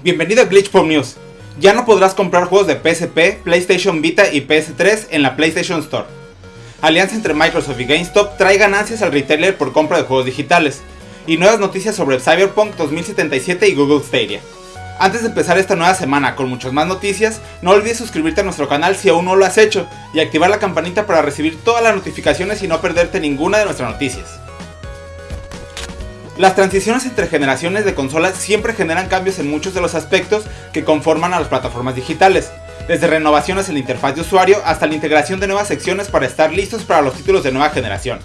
Bienvenido a Glitch Pop News. Ya no podrás comprar juegos de PSP, PlayStation Vita y PS3 en la PlayStation Store. Alianza entre Microsoft y GameStop trae ganancias al retailer por compra de juegos digitales. Y nuevas noticias sobre Cyberpunk 2077 y Google Stadia. Antes de empezar esta nueva semana con muchas más noticias, no olvides suscribirte a nuestro canal si aún no lo has hecho y activar la campanita para recibir todas las notificaciones y no perderte ninguna de nuestras noticias. Las transiciones entre generaciones de consolas siempre generan cambios en muchos de los aspectos que conforman a las plataformas digitales, desde renovaciones en la interfaz de usuario hasta la integración de nuevas secciones para estar listos para los títulos de nueva generación.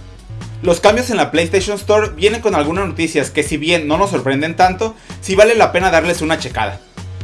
Los cambios en la PlayStation Store vienen con algunas noticias que si bien no nos sorprenden tanto, sí vale la pena darles una checada.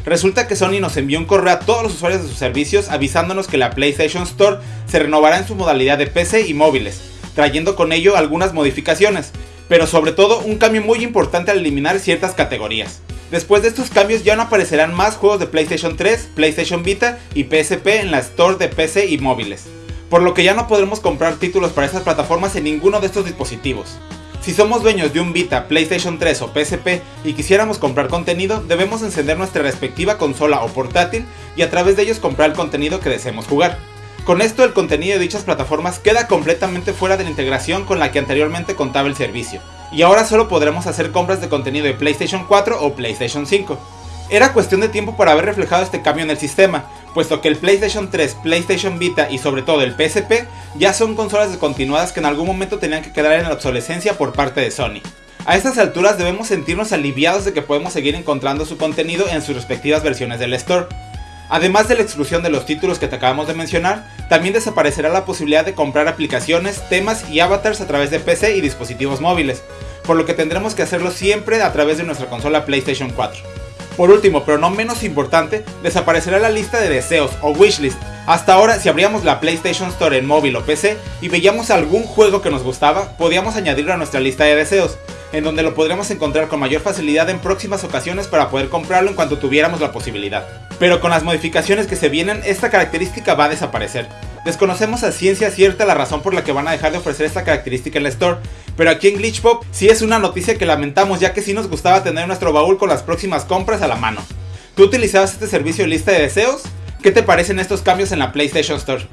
Resulta que Sony nos envió un correo a todos los usuarios de sus servicios avisándonos que la PlayStation Store se renovará en su modalidad de PC y móviles, trayendo con ello algunas modificaciones, pero sobre todo un cambio muy importante al eliminar ciertas categorías. Después de estos cambios ya no aparecerán más juegos de PlayStation 3, PlayStation Vita y PSP en la Store de PC y móviles, por lo que ya no podremos comprar títulos para estas plataformas en ninguno de estos dispositivos. Si somos dueños de un Vita, PlayStation 3 o PSP y quisiéramos comprar contenido, debemos encender nuestra respectiva consola o portátil y a través de ellos comprar el contenido que deseemos jugar. Con esto el contenido de dichas plataformas queda completamente fuera de la integración con la que anteriormente contaba el servicio, y ahora solo podremos hacer compras de contenido de PlayStation 4 o PlayStation 5. Era cuestión de tiempo para haber reflejado este cambio en el sistema, puesto que el PlayStation 3, PlayStation Vita y sobre todo el PSP ya son consolas descontinuadas que en algún momento tenían que quedar en la obsolescencia por parte de Sony. A estas alturas debemos sentirnos aliviados de que podemos seguir encontrando su contenido en sus respectivas versiones del store. Además de la exclusión de los títulos que te acabamos de mencionar, también desaparecerá la posibilidad de comprar aplicaciones, temas y avatars a través de PC y dispositivos móviles, por lo que tendremos que hacerlo siempre a través de nuestra consola PlayStation 4. Por último, pero no menos importante, desaparecerá la lista de deseos o wishlist. Hasta ahora, si abríamos la PlayStation Store en móvil o PC y veíamos algún juego que nos gustaba, podíamos añadirlo a nuestra lista de deseos, en donde lo podremos encontrar con mayor facilidad en próximas ocasiones para poder comprarlo en cuanto tuviéramos la posibilidad pero con las modificaciones que se vienen esta característica va a desaparecer. Desconocemos a ciencia cierta la razón por la que van a dejar de ofrecer esta característica en la store, pero aquí en Glitchpop sí es una noticia que lamentamos ya que sí nos gustaba tener nuestro baúl con las próximas compras a la mano. ¿Tú utilizabas este servicio de lista de deseos? ¿Qué te parecen estos cambios en la PlayStation Store?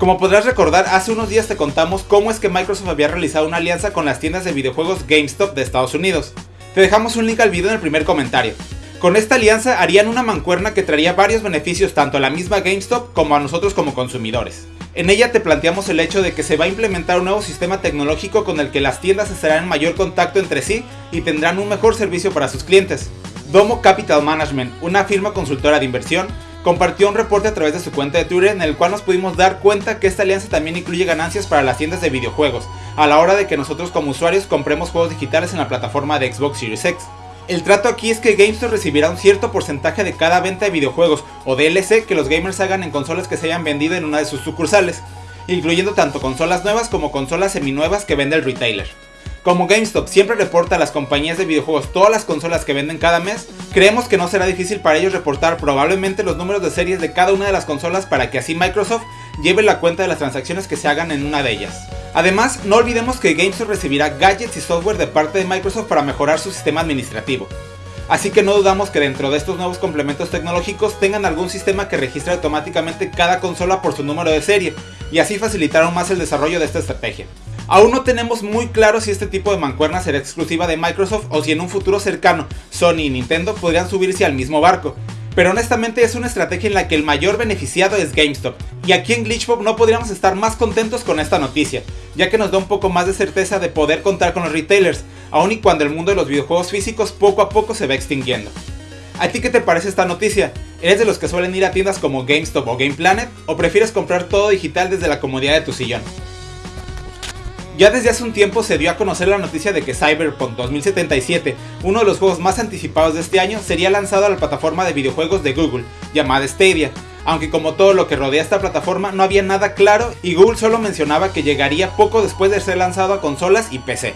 Como podrás recordar, hace unos días te contamos cómo es que Microsoft había realizado una alianza con las tiendas de videojuegos GameStop de Estados Unidos. Te dejamos un link al video en el primer comentario. Con esta alianza harían una mancuerna que traería varios beneficios tanto a la misma GameStop como a nosotros como consumidores. En ella te planteamos el hecho de que se va a implementar un nuevo sistema tecnológico con el que las tiendas estarán en mayor contacto entre sí y tendrán un mejor servicio para sus clientes. Domo Capital Management, una firma consultora de inversión, compartió un reporte a través de su cuenta de Twitter en el cual nos pudimos dar cuenta que esta alianza también incluye ganancias para las tiendas de videojuegos, a la hora de que nosotros como usuarios compremos juegos digitales en la plataforma de Xbox Series X. El trato aquí es que GameStop recibirá un cierto porcentaje de cada venta de videojuegos o DLC que los gamers hagan en consolas que se hayan vendido en una de sus sucursales, incluyendo tanto consolas nuevas como consolas seminuevas que vende el retailer. Como GameStop siempre reporta a las compañías de videojuegos todas las consolas que venden cada mes, creemos que no será difícil para ellos reportar probablemente los números de series de cada una de las consolas para que así Microsoft lleve la cuenta de las transacciones que se hagan en una de ellas. Además, no olvidemos que GameStop recibirá gadgets y software de parte de Microsoft para mejorar su sistema administrativo. Así que no dudamos que dentro de estos nuevos complementos tecnológicos tengan algún sistema que registre automáticamente cada consola por su número de serie, y así facilitar más el desarrollo de esta estrategia. Aún no tenemos muy claro si este tipo de mancuerna será exclusiva de Microsoft o si en un futuro cercano Sony y Nintendo podrían subirse al mismo barco, pero honestamente es una estrategia en la que el mayor beneficiado es GameStop, y aquí en Glitchpop no podríamos estar más contentos con esta noticia, ya que nos da un poco más de certeza de poder contar con los retailers, aun y cuando el mundo de los videojuegos físicos poco a poco se va extinguiendo. ¿A ti qué te parece esta noticia? ¿Eres de los que suelen ir a tiendas como GameStop o Game Planet o prefieres comprar todo digital desde la comodidad de tu sillón? Ya desde hace un tiempo se dio a conocer la noticia de que Cyberpunk 2077, uno de los juegos más anticipados de este año, sería lanzado a la plataforma de videojuegos de Google, llamada Stadia, aunque como todo lo que rodea esta plataforma no había nada claro y Google solo mencionaba que llegaría poco después de ser lanzado a consolas y PC.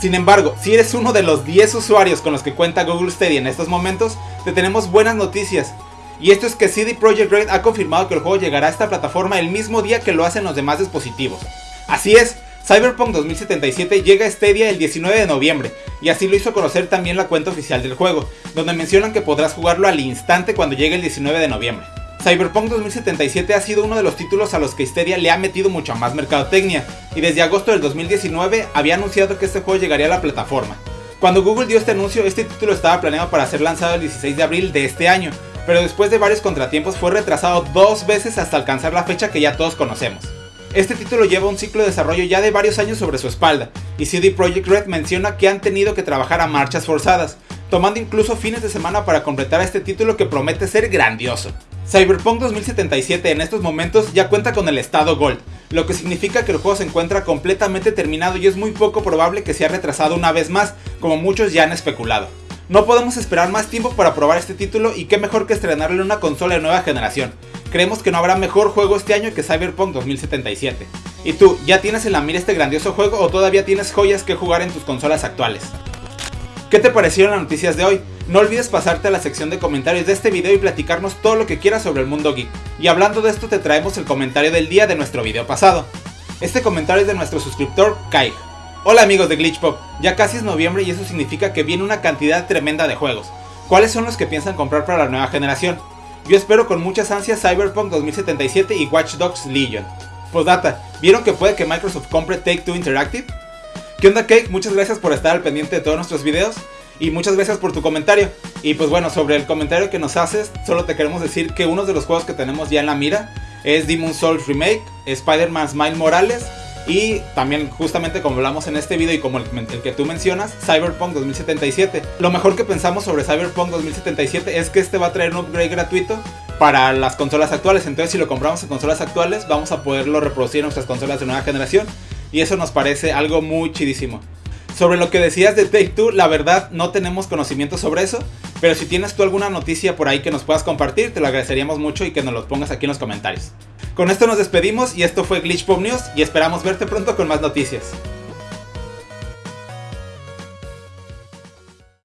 Sin embargo, si eres uno de los 10 usuarios con los que cuenta Google Stadia en estos momentos, te tenemos buenas noticias. Y esto es que CD Projekt Red ha confirmado que el juego llegará a esta plataforma el mismo día que lo hacen los demás dispositivos. Así es, Cyberpunk 2077 llega a Stadia el 19 de noviembre, y así lo hizo conocer también la cuenta oficial del juego, donde mencionan que podrás jugarlo al instante cuando llegue el 19 de noviembre. Cyberpunk 2077 ha sido uno de los títulos a los que Stadia le ha metido mucha más mercadotecnia, y desde agosto del 2019 había anunciado que este juego llegaría a la plataforma. Cuando Google dio este anuncio, este título estaba planeado para ser lanzado el 16 de abril de este año, pero después de varios contratiempos fue retrasado dos veces hasta alcanzar la fecha que ya todos conocemos. Este título lleva un ciclo de desarrollo ya de varios años sobre su espalda, y CD Projekt Red menciona que han tenido que trabajar a marchas forzadas, tomando incluso fines de semana para completar este título que promete ser grandioso. Cyberpunk 2077 en estos momentos ya cuenta con el estado Gold, lo que significa que el juego se encuentra completamente terminado y es muy poco probable que sea retrasado una vez más, como muchos ya han especulado. No podemos esperar más tiempo para probar este título y qué mejor que estrenarlo en una consola de nueva generación, creemos que no habrá mejor juego este año que Cyberpunk 2077. ¿Y tú, ya tienes en la mira este grandioso juego o todavía tienes joyas que jugar en tus consolas actuales? ¿Qué te parecieron las noticias de hoy? No olvides pasarte a la sección de comentarios de este video y platicarnos todo lo que quieras sobre el mundo geek. Y hablando de esto te traemos el comentario del día de nuestro video pasado. Este comentario es de nuestro suscriptor Kai. Hola amigos de Glitchpop, ya casi es noviembre y eso significa que viene una cantidad tremenda de juegos. ¿Cuáles son los que piensan comprar para la nueva generación? Yo espero con muchas ansias Cyberpunk 2077 y Watch Dogs Legion. Postdata, ¿vieron que puede que Microsoft compre Take Two Interactive? ¿Qué onda Cake? Muchas gracias por estar al pendiente de todos nuestros videos y muchas gracias por tu comentario. Y pues bueno, sobre el comentario que nos haces, solo te queremos decir que uno de los juegos que tenemos ya en la mira es Demon Souls Remake, Spider-Man Smile Morales y también justamente como hablamos en este video y como el, que tú mencionas, Cyberpunk 2077. Lo mejor que pensamos sobre Cyberpunk 2077 es que este va a traer un upgrade gratuito para las consolas actuales. Entonces si lo compramos en consolas actuales vamos a poderlo reproducir en nuestras consolas de nueva generación. Y eso nos parece algo muy chidísimo. Sobre lo que decías de Take Two, la verdad no tenemos conocimiento sobre eso. Pero si tienes tú alguna noticia por ahí que nos puedas compartir, te lo agradeceríamos mucho y que nos lo pongas aquí en los comentarios. Con esto nos despedimos y esto fue Glitch Pop News y esperamos verte pronto con más noticias.